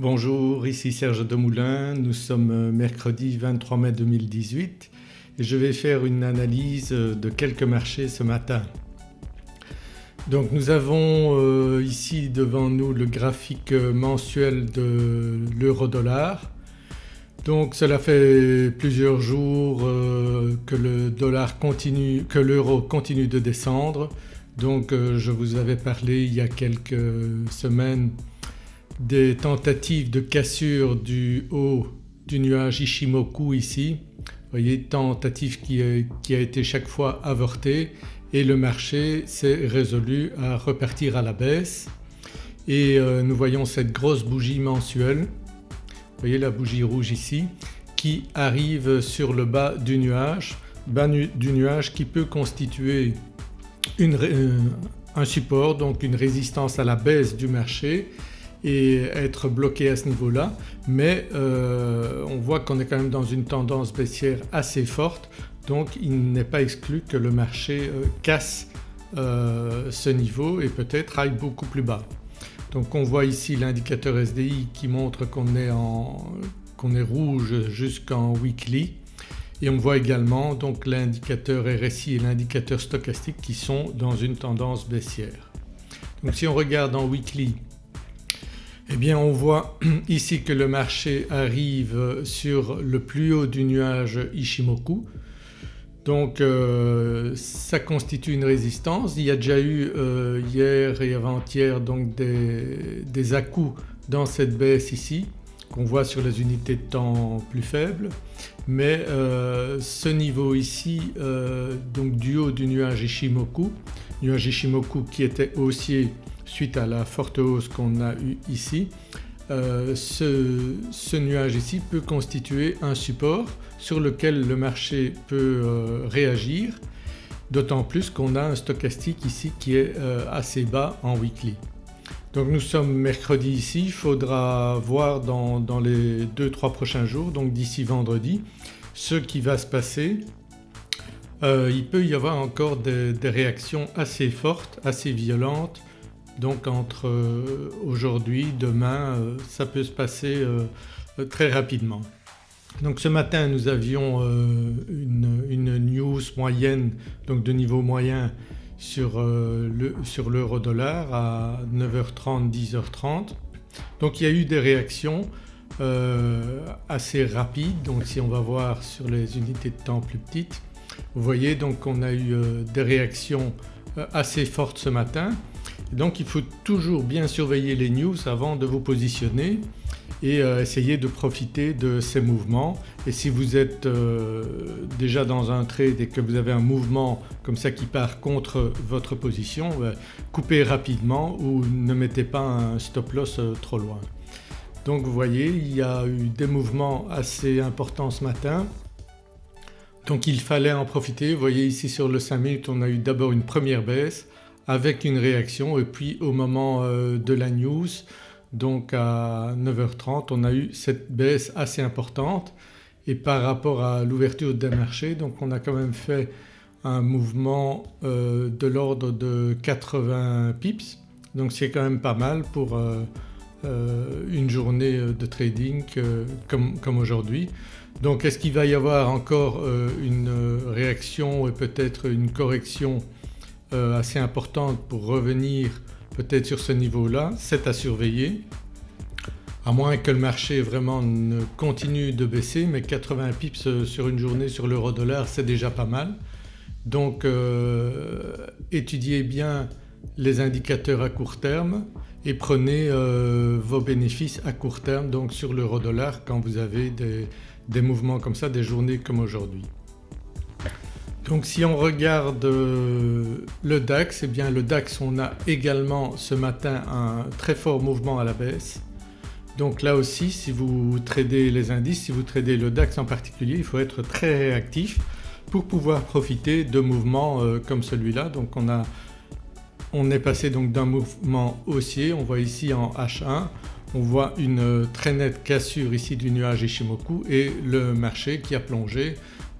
Bonjour, ici Serge Demoulin, nous sommes mercredi 23 mai 2018 et je vais faire une analyse de quelques marchés ce matin. Donc nous avons euh, ici devant nous le graphique mensuel de l'euro-dollar. Donc cela fait plusieurs jours euh, que que l'euro continue de descendre. Donc euh, je vous avais parlé il y a quelques semaines des tentatives de cassure du haut du nuage Ishimoku ici. Vous voyez tentative qui a, été chaque fois avortée. Et le marché s'est résolu à repartir à la baisse. Et euh, nous voyons cette grosse bougie mensuelle, vous voyez la bougie rouge ici qui arrive sur le bas du nuage, bas du nuage qui peut constituer euh, un support donc une résistance à la baisse du marché et être bloqué à ce niveau-là mais euh, on voit qu'on est quand même dans une tendance baissière assez forte donc il n'est pas exclu que le marché euh, casse euh, ce niveau et peut-être aille beaucoup plus bas. Donc on voit ici l'indicateur SDI qui montre qu'on est, qu est, rouge jusqu'en weekly et on voit également donc l'indicateur RSI et l'indicateur stochastique qui sont dans une tendance baissière. Donc si on regarde en weekly eh on voit ici que le marché arrive sur le plus haut du nuage Ishimoku donc euh, ça constitue une résistance. Il y a déjà eu euh, hier et avant-hier donc des, des dans cette baisse ici qu'on voit sur les unités de temps plus faibles mais euh, ce niveau ici donc du haut du nuage Ishimoku, nuage Ishimoku qui était haussier suite à la forte hausse qu'on a eue ici. Euh, ce, nuage ici peut constituer un support sur lequel le marché peut euh, réagir d'autant plus qu'on a un stochastique ici qui est euh, assez bas en weekly. Donc nous sommes mercredi ici, il faudra voir dans, les 2-3 prochains jours donc d'ici vendredi ce qui va se passer. Il peut y avoir encore des réactions assez fortes, assez violentes donc entre euh, aujourd'hui, demain euh, ça peut se passer euh, très rapidement. Donc ce matin nous avions une, news moyenne donc de niveau moyen sur l'euro dollar à 9h30, 10h30. Donc il y a eu des réactions assez rapides donc si on va voir sur les unités de temps plus petites vous voyez donc on a eu des réactions assez fortes ce matin. Donc il faut toujours bien surveiller les news avant de vous positionner et euh, essayer de profiter de ces mouvements. Et si vous êtes euh, déjà dans un trade et que vous avez un mouvement comme ça qui part contre votre position, coupez rapidement ou ne mettez pas un stop loss euh, trop loin. Donc vous voyez il y a eu des mouvements assez importants ce matin donc il fallait en profiter. Vous voyez ici sur le 5 minutes on a eu d'abord une première baisse avec une réaction. Et puis au moment euh, de la news donc à 9h30 on a eu cette baisse assez importante. Et par rapport à l'ouverture des marchés donc on a quand même fait un mouvement euh, de l'ordre de 80 pips. Donc c'est quand même pas mal pour euh, une journée de trading comme, comme aujourd'hui. Donc est-ce qu'il va y avoir encore une réaction et peut-être une correction euh, assez importante pour revenir peut-être sur ce niveau-là, c'est à surveiller à moins que le marché vraiment ne continue de baisser mais 80 pips sur une journée sur l'euro dollar c'est déjà pas mal. Donc euh, étudiez bien les indicateurs à court terme et prenez euh, vos bénéfices à court terme donc sur l'euro dollar quand vous avez des mouvements comme ça, des journées comme aujourd'hui. Donc si on regarde euh, le DAX, eh bien le DAX on a également ce matin un très fort mouvement à la baisse. Donc là aussi si vous tradez les indices, si vous tradez le DAX en particulier il faut être très réactif pour pouvoir profiter de mouvements euh, comme celui-là. Donc on, a, on est passé donc d'un mouvement haussier, on voit ici en H1 on voit une très nette cassure ici du nuage Ishimoku et le marché qui a plongé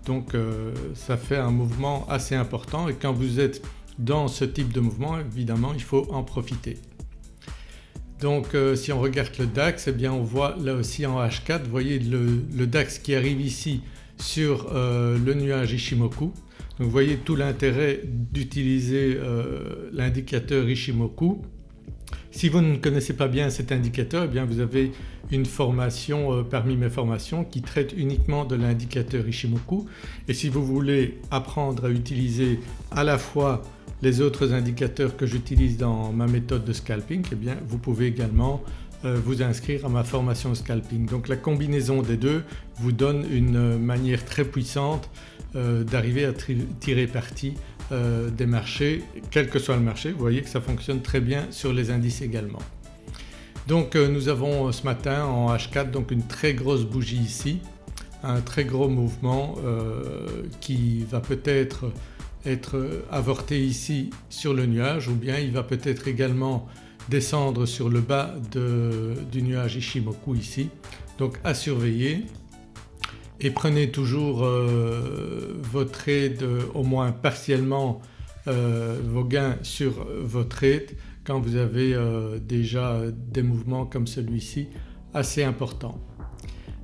donc euh, ça fait un mouvement assez important et quand vous êtes dans ce type de mouvement évidemment il faut en profiter. Donc si on regarde le DAX eh bien on voit là aussi en H4 vous voyez le, DAX qui arrive ici sur le nuage Ishimoku. Vous voyez tout l'intérêt d'utiliser l'indicateur Ishimoku si vous ne connaissez pas bien cet indicateur eh bien vous avez une formation euh, parmi mes formations qui traite uniquement de l'indicateur Ishimoku et si vous voulez apprendre à utiliser à la fois les autres indicateurs que j'utilise dans ma méthode de scalping eh bien vous pouvez également euh, vous inscrire à ma formation scalping. Donc la combinaison des deux vous donne une manière très puissante euh, d'arriver à tirer parti euh, des marchés quel que soit le marché. Vous voyez que ça fonctionne très bien sur les indices également. Donc euh, nous avons euh, ce matin en H4 donc une très grosse bougie ici, un très gros mouvement qui va peut-être être avorté ici sur le nuage ou bien il va peut-être également descendre sur le bas du nuage Ishimoku ici. Donc à surveiller et prenez toujours euh, vos trades au moins partiellement euh, vos gains sur vos trades quand vous avez euh, déjà des mouvements comme celui-ci assez importants.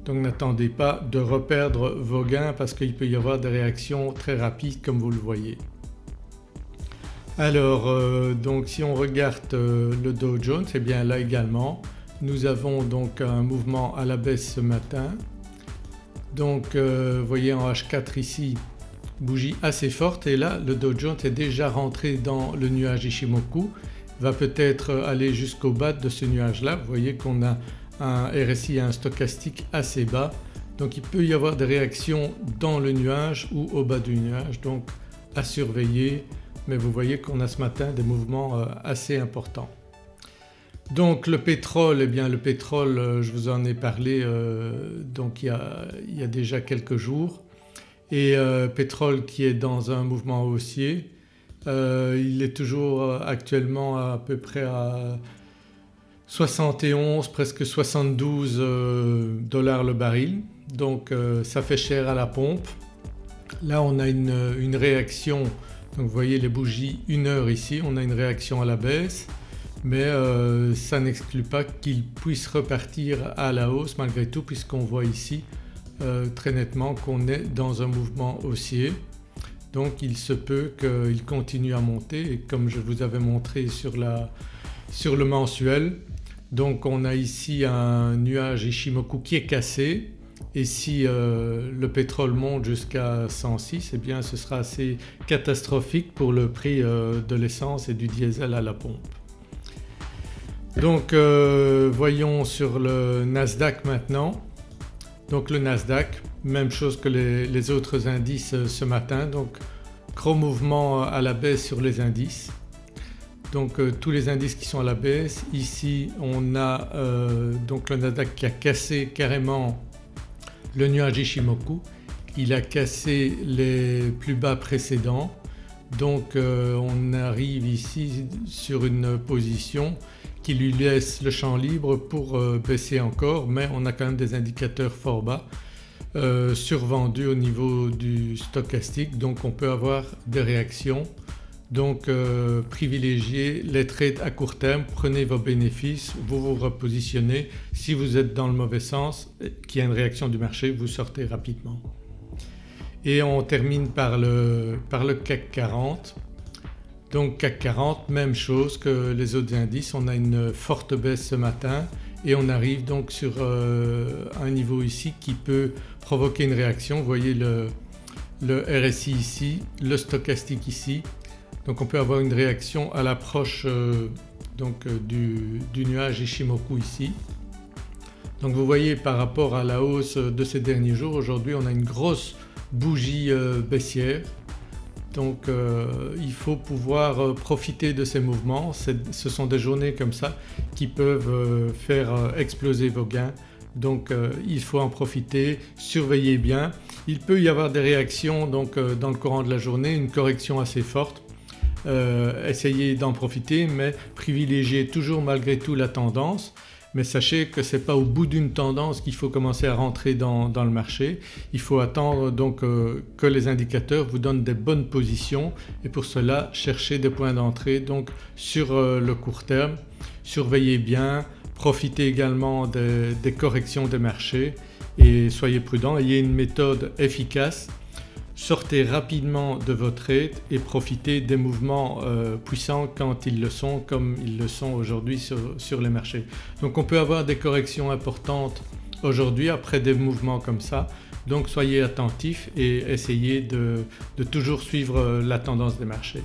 Donc n'attendez pas de reperdre vos gains parce qu'il peut y avoir des réactions très rapides comme vous le voyez. Alors donc si on regarde le Dow Jones et eh bien là également nous avons donc un mouvement à la baisse ce matin donc euh, vous voyez en H4 ici bougie assez forte et là le Dow Jones est déjà rentré dans le nuage Ishimoku, va peut-être aller jusqu'au bas de ce nuage là. Vous voyez qu'on a un RSI un stochastique assez bas donc il peut y avoir des réactions dans le nuage ou au bas du nuage donc à surveiller mais vous voyez qu'on a ce matin des mouvements euh, assez importants. Donc le pétrole, eh bien le pétrole euh, je vous en ai parlé euh, donc il y, a, déjà quelques jours et euh, pétrole qui est dans un mouvement haussier. il est toujours actuellement à peu près à 71 presque 72 dollars le baril donc ça fait cher à la pompe. Là on a une, une réaction donc vous voyez les bougies 1 heure ici on a une réaction à la baisse mais euh, ça n'exclut pas qu'il puisse repartir à la hausse malgré tout puisqu'on voit ici euh, très nettement qu'on est dans un mouvement haussier. Donc il se peut qu'il continue à monter et comme je vous avais montré sur, le mensuel donc on a ici un nuage Ishimoku qui est cassé et si euh, le pétrole monte jusqu'à 106 eh bien ce sera assez catastrophique pour le prix de l'essence et du diesel à la pompe. Donc euh, voyons sur le Nasdaq maintenant. Donc le Nasdaq même chose que les, autres indices euh, ce matin donc gros mouvement à la baisse sur les indices. Donc euh, tous les indices qui sont à la baisse. Ici on a donc le Nasdaq qui a cassé carrément le nuage Ishimoku, il a cassé les plus bas précédents donc on arrive ici sur une position qui lui laisse le champ libre pour euh, baisser encore mais on a quand même des indicateurs fort bas euh, survendus au niveau du stochastique donc on peut avoir des réactions. Donc euh, privilégiez les trades à court terme, prenez vos bénéfices, vous vous repositionnez. Si vous êtes dans le mauvais sens, qu'il y a une réaction du marché, vous sortez rapidement. Et on termine par le, par le CAC 40. Donc CAC 40 même chose que les autres indices, on a une forte baisse ce matin et on arrive donc sur euh, un niveau ici qui peut provoquer une réaction. Vous voyez le, RSI ici, le stochastique ici. Donc on peut avoir une réaction à l'approche euh, euh, du, nuage Ishimoku ici. Donc vous voyez par rapport à la hausse de ces derniers jours aujourd'hui on a une grosse bougie baissière donc euh, il faut pouvoir euh, profiter de ces mouvements, ce sont des journées comme ça qui peuvent euh, faire exploser vos gains donc il faut en profiter, surveillez bien. Il peut y avoir des réactions dans le courant de la journée, une correction assez forte. essayez d'en profiter mais privilégiez toujours malgré tout la tendance mais sachez que ce n'est pas au bout d'une tendance qu'il faut commencer à rentrer dans, le marché. Il faut attendre donc euh, que les indicateurs vous donnent des bonnes positions et pour cela chercher des points d'entrée donc sur euh, le court terme surveillez bien, profitez également des corrections des marchés et soyez prudents, ayez une méthode efficace sortez rapidement de votre trade et profitez des mouvements euh, puissants quand ils le sont comme ils le sont aujourd'hui sur, les marchés. Donc on peut avoir des corrections importantes aujourd'hui après des mouvements comme ça donc soyez attentifs et essayez de, toujours suivre euh, la tendance des marchés.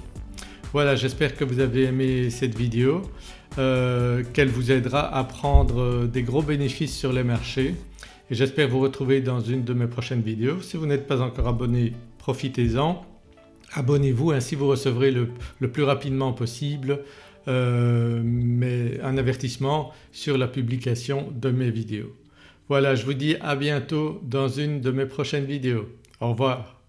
Voilà j'espère que vous avez aimé cette vidéo, euh, qu'elle vous aidera à prendre des gros bénéfices sur les marchés et j'espère vous retrouver dans une de mes prochaines vidéos. Si vous n'êtes pas encore abonné profitez-en, abonnez-vous ainsi vous recevrez le, plus rapidement possible euh, un avertissement sur la publication de mes vidéos. Voilà je vous dis à bientôt dans une de mes prochaines vidéos. Au revoir.